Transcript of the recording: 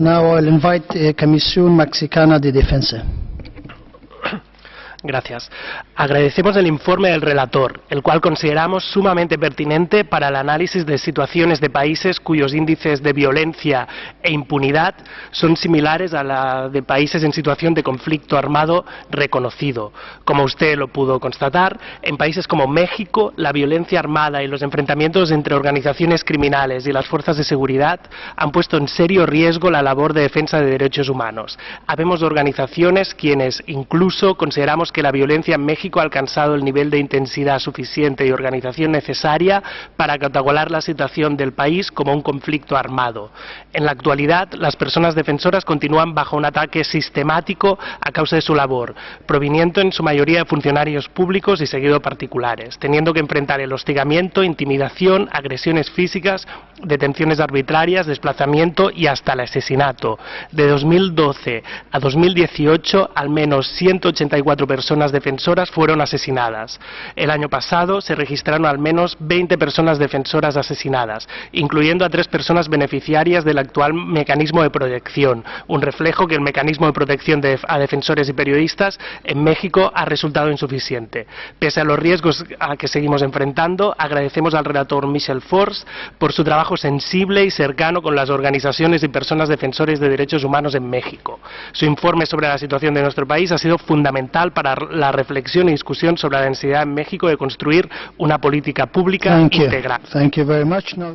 Now I'll invite uh, the Comisión Mexicana de Defensa. Gracias. Agradecemos el informe del relator, el cual consideramos sumamente pertinente para el análisis de situaciones de países cuyos índices de violencia e impunidad son similares a la de países en situación de conflicto armado reconocido. Como usted lo pudo constatar, en países como México, la violencia armada y los enfrentamientos entre organizaciones criminales y las fuerzas de seguridad han puesto en serio riesgo la labor de defensa de derechos humanos. Habemos organizaciones quienes incluso consideramos que la violencia en México ha alcanzado el nivel de intensidad suficiente y organización necesaria para catalogar la situación del país como un conflicto armado. En la actualidad, las personas defensoras continúan bajo un ataque sistemático a causa de su labor, proviniendo en su mayoría de funcionarios públicos y seguido particulares, teniendo que enfrentar el hostigamiento, intimidación, agresiones físicas, detenciones arbitrarias, desplazamiento y hasta el asesinato. De 2012 a 2018, al menos 184 personas defensoras fueron asesinadas. El año pasado se registraron al menos 20 personas defensoras asesinadas, incluyendo a tres personas beneficiarias del actual mecanismo de protección, un reflejo que el mecanismo de protección de, a defensores y periodistas en México ha resultado insuficiente. Pese a los riesgos a que seguimos enfrentando, agradecemos al relator Michel Force por su trabajo sensible y cercano con las organizaciones y personas defensores de derechos humanos en México. Su informe sobre la situación de nuestro país ha sido fundamental para la reflexión y discusión sobre la necesidad en México de construir una política pública Thank you. integral. Thank you very much. Now